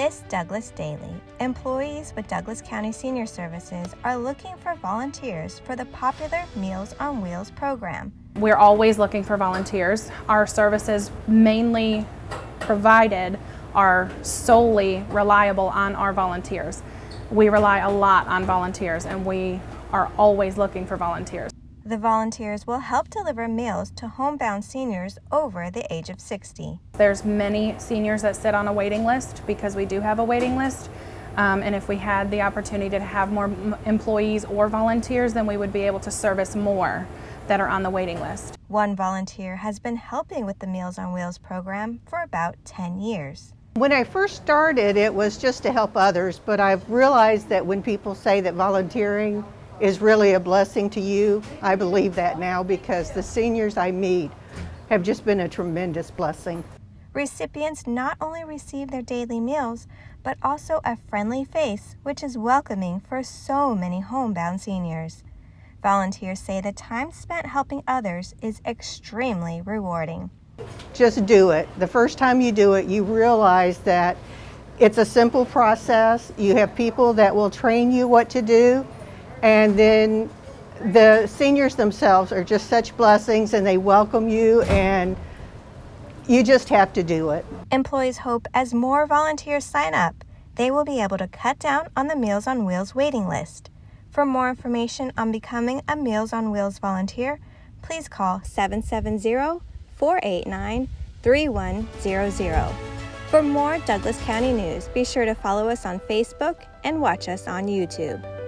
This Douglas Daily. Employees with Douglas County Senior Services are looking for volunteers for the popular Meals on Wheels program. We're always looking for volunteers. Our services mainly provided are solely reliable on our volunteers. We rely a lot on volunteers and we are always looking for volunteers. The volunteers will help deliver meals to homebound seniors over the age of 60. There's many seniors that sit on a waiting list because we do have a waiting list. Um, and if we had the opportunity to have more employees or volunteers, then we would be able to service more that are on the waiting list. One volunteer has been helping with the Meals on Wheels program for about 10 years. When I first started, it was just to help others, but I've realized that when people say that volunteering is really a blessing to you, I believe that now because the seniors I meet have just been a tremendous blessing. Recipients not only receive their daily meals, but also a friendly face, which is welcoming for so many homebound seniors. Volunteers say the time spent helping others is extremely rewarding. Just do it. The first time you do it, you realize that it's a simple process. You have people that will train you what to do, and then the seniors themselves are just such blessings and they welcome you and you just have to do it. Employees hope as more volunteers sign up, they will be able to cut down on the Meals on Wheels waiting list. For more information on becoming a Meals on Wheels volunteer, please call 770 489 3100. For more Douglas County news, be sure to follow us on Facebook and watch us on YouTube.